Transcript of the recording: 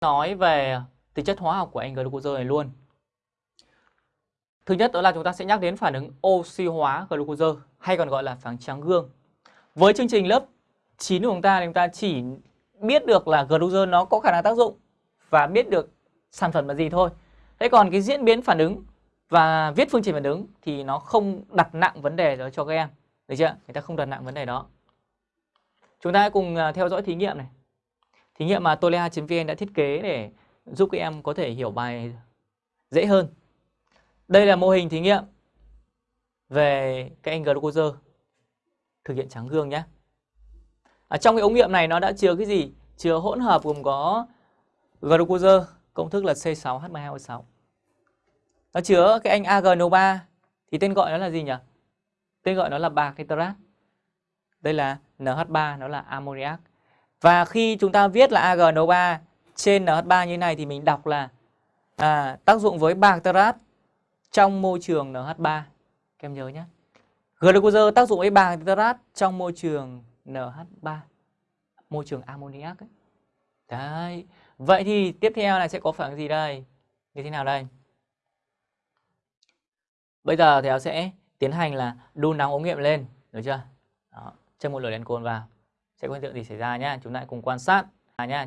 nói về tính chất hóa học của anh glucose này luôn. Thứ nhất đó là chúng ta sẽ nhắc đến phản ứng oxy hóa glucose, hay còn gọi là phản trắng gương. Với chương trình lớp 9 của chúng ta thì chúng ta chỉ biết được là glucose nó có khả năng tác dụng và biết được sản phẩm là gì thôi. Thế còn cái diễn biến phản ứng và viết phương trình phản ứng thì nó không đặt nặng vấn đề đó cho các em. Được chưa? Người ta không đặt nặng vấn đề đó. Chúng ta hãy cùng à, theo dõi thí nghiệm này. Thí nghiệm mà tolea.vn đã thiết kế để giúp các em có thể hiểu bài dễ hơn. Đây là mô hình thí nghiệm về cái anh glucose thực hiện trắng gương nhé. À, trong cái ống nghiệm này nó đã chứa cái gì? Chứa hỗn hợp gồm có glucose, công thức là C6H12O6. Nó chứa cái anh AgNO3 thì tên gọi nó là gì nhỉ? Tên gọi nó là bạc nitrat. Đây là NH3 nó là ammoniac. Và khi chúng ta viết là AgNO3 trên NH3 như này thì mình đọc là à, tác dụng với bạc trong môi trường NH3. Các em nhớ nhé. Glucose tác dụng với bạc trong môi trường NH3. Môi trường ammoniac ấy. Đấy. Vậy thì tiếp theo là sẽ có phản ứng gì đây? Như thế nào đây? Bây giờ thì sẽ tiến hành là đun nóng ống nghiệm lên, được chưa? Đó, cho một lửa đèn cồn vào. Sẽ có hiện tượng gì xảy ra nhá. Chúng ta cùng quan sát nhá.